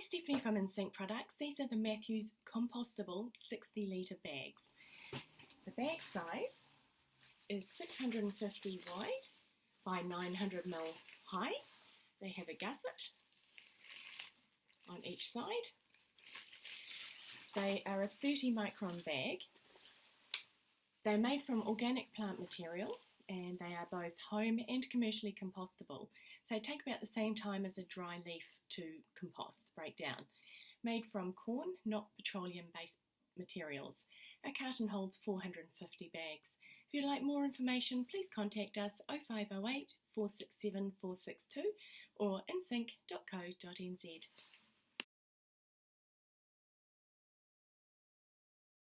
Stephanie from InSync Products. These are the Matthews compostable 60 litre bags. The bag size is 650 wide by 900 ml high. They have a gusset on each side. They are a 30 micron bag. They're made from organic plant material and they both home and commercially compostable. So take about the same time as a dry leaf to compost, break down. Made from corn, not petroleum based materials. A carton holds 450 bags. If you'd like more information, please contact us 0508 467 462 or insync.co.nz.